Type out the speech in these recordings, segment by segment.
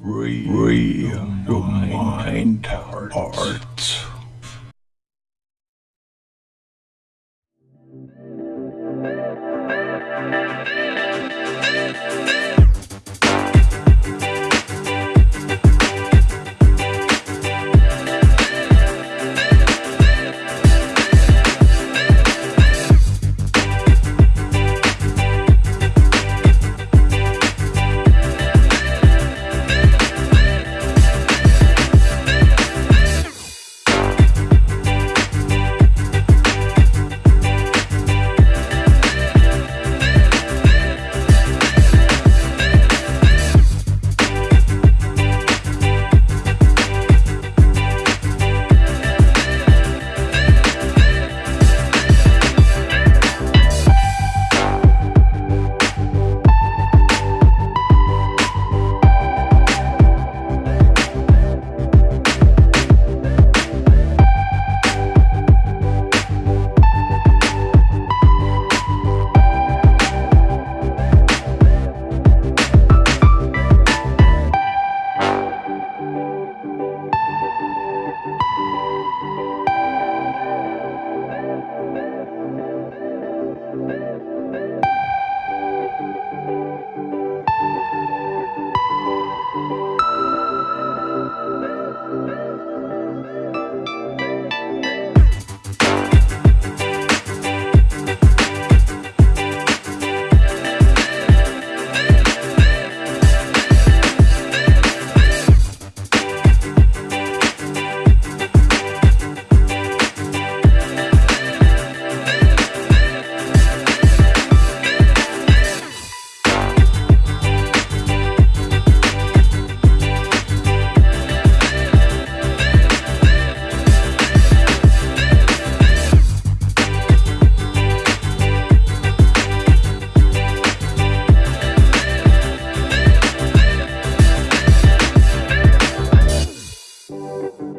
Free your mind, heart.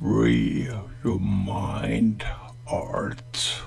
Free your mind, heart.